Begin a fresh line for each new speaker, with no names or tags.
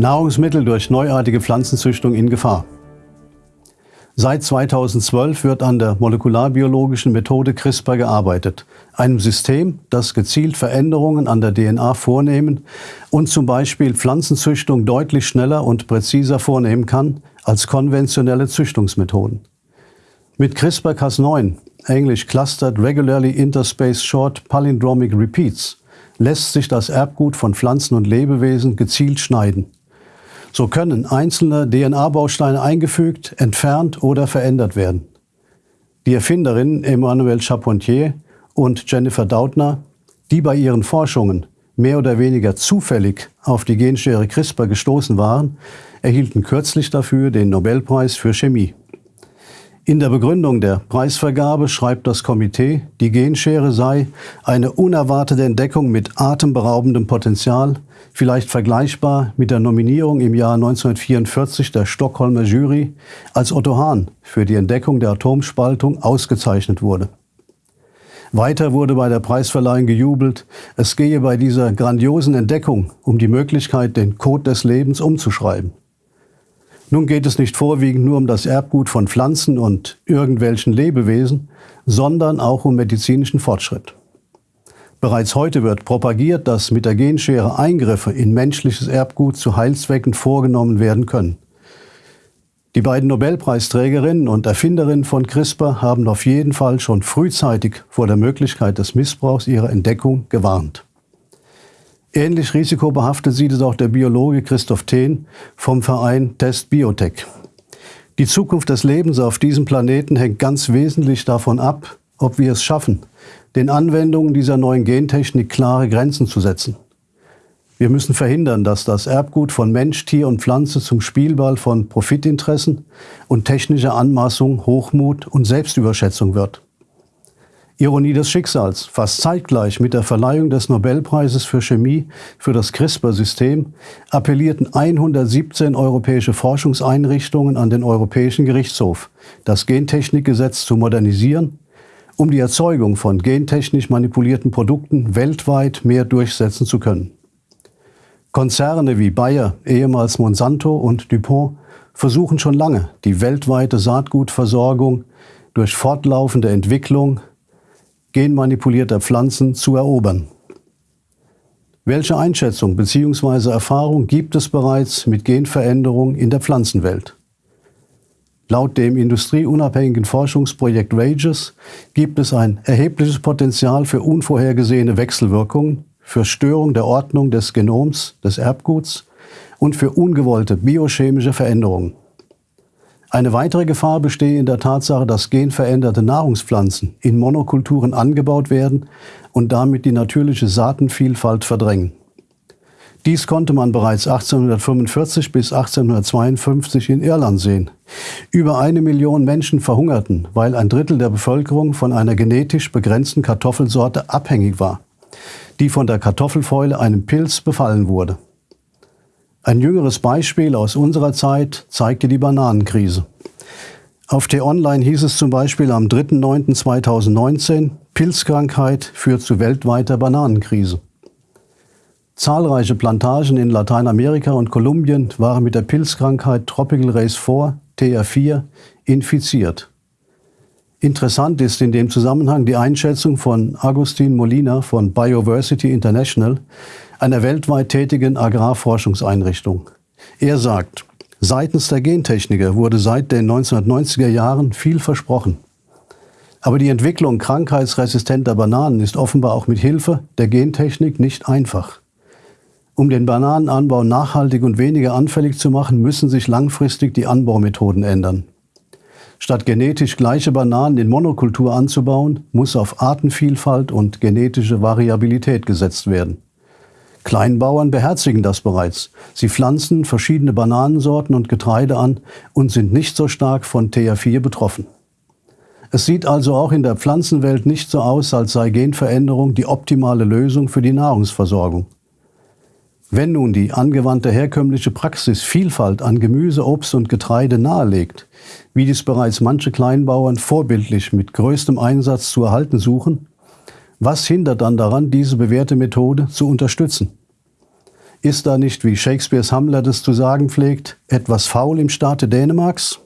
Nahrungsmittel durch neuartige Pflanzenzüchtung in Gefahr. Seit 2012 wird an der molekularbiologischen Methode CRISPR gearbeitet, einem System, das gezielt Veränderungen an der DNA vornehmen und zum Beispiel Pflanzenzüchtung deutlich schneller und präziser vornehmen kann als konventionelle Züchtungsmethoden. Mit CRISPR-Cas9, englisch Clustered Regularly Interspaced Short Palindromic Repeats, lässt sich das Erbgut von Pflanzen und Lebewesen gezielt schneiden. So können einzelne DNA-Bausteine eingefügt, entfernt oder verändert werden. Die Erfinderinnen Emmanuelle Charpentier und Jennifer Doudna, die bei ihren Forschungen mehr oder weniger zufällig auf die Genschere CRISPR gestoßen waren, erhielten kürzlich dafür den Nobelpreis für Chemie. In der Begründung der Preisvergabe schreibt das Komitee, die Genschere sei eine unerwartete Entdeckung mit atemberaubendem Potenzial, vielleicht vergleichbar mit der Nominierung im Jahr 1944 der Stockholmer Jury, als Otto Hahn für die Entdeckung der Atomspaltung ausgezeichnet wurde. Weiter wurde bei der Preisverleihung gejubelt, es gehe bei dieser grandiosen Entdeckung um die Möglichkeit, den Code des Lebens umzuschreiben. Nun geht es nicht vorwiegend nur um das Erbgut von Pflanzen und irgendwelchen Lebewesen, sondern auch um medizinischen Fortschritt. Bereits heute wird propagiert, dass mit der Genschere Eingriffe in menschliches Erbgut zu Heilzwecken vorgenommen werden können. Die beiden Nobelpreisträgerinnen und Erfinderinnen von CRISPR haben auf jeden Fall schon frühzeitig vor der Möglichkeit des Missbrauchs ihrer Entdeckung gewarnt. Ähnlich risikobehaftet sieht es auch der Biologe Christoph Thehn vom Verein Test Biotech. Die Zukunft des Lebens auf diesem Planeten hängt ganz wesentlich davon ab, ob wir es schaffen, den Anwendungen dieser neuen Gentechnik klare Grenzen zu setzen. Wir müssen verhindern, dass das Erbgut von Mensch, Tier und Pflanze zum Spielball von Profitinteressen und technischer Anmaßung, Hochmut und Selbstüberschätzung wird. Ironie des Schicksals. Fast zeitgleich mit der Verleihung des Nobelpreises für Chemie für das CRISPR-System appellierten 117 europäische Forschungseinrichtungen an den Europäischen Gerichtshof, das Gentechnikgesetz zu modernisieren, um die Erzeugung von gentechnisch manipulierten Produkten weltweit mehr durchsetzen zu können. Konzerne wie Bayer, ehemals Monsanto und DuPont versuchen schon lange, die weltweite Saatgutversorgung durch fortlaufende Entwicklung genmanipulierter Pflanzen zu erobern. Welche Einschätzung bzw. Erfahrung gibt es bereits mit Genveränderung in der Pflanzenwelt? Laut dem industrieunabhängigen Forschungsprojekt RAGES gibt es ein erhebliches Potenzial für unvorhergesehene Wechselwirkungen, für Störung der Ordnung des Genoms, des Erbguts und für ungewollte biochemische Veränderungen. Eine weitere Gefahr bestehe in der Tatsache, dass genveränderte Nahrungspflanzen in Monokulturen angebaut werden und damit die natürliche Saatenvielfalt verdrängen. Dies konnte man bereits 1845 bis 1852 in Irland sehen. Über eine Million Menschen verhungerten, weil ein Drittel der Bevölkerung von einer genetisch begrenzten Kartoffelsorte abhängig war, die von der Kartoffelfäule einem Pilz befallen wurde. Ein jüngeres Beispiel aus unserer Zeit zeigte die Bananenkrise. Auf T-Online hieß es zum Beispiel am 3.9.2019, Pilzkrankheit führt zu weltweiter Bananenkrise. Zahlreiche Plantagen in Lateinamerika und Kolumbien waren mit der Pilzkrankheit Tropical Race 4, TR4, infiziert. Interessant ist in dem Zusammenhang die Einschätzung von Agustin Molina von Bioversity International, einer weltweit tätigen Agrarforschungseinrichtung. Er sagt, seitens der Gentechniker wurde seit den 1990er Jahren viel versprochen. Aber die Entwicklung krankheitsresistenter Bananen ist offenbar auch mit Hilfe der Gentechnik nicht einfach. Um den Bananenanbau nachhaltig und weniger anfällig zu machen, müssen sich langfristig die Anbaumethoden ändern. Statt genetisch gleiche Bananen in Monokultur anzubauen, muss auf Artenvielfalt und genetische Variabilität gesetzt werden. Kleinbauern beherzigen das bereits. Sie pflanzen verschiedene Bananensorten und Getreide an und sind nicht so stark von TH4 betroffen. Es sieht also auch in der Pflanzenwelt nicht so aus, als sei Genveränderung die optimale Lösung für die Nahrungsversorgung. Wenn nun die angewandte herkömmliche Praxis Vielfalt an Gemüse, Obst und Getreide nahelegt, wie dies bereits manche Kleinbauern vorbildlich mit größtem Einsatz zu erhalten suchen, was hindert dann daran, diese bewährte Methode zu unterstützen? Ist da nicht, wie Shakespeares Hamlet es zu sagen pflegt, etwas faul im Staate Dänemarks?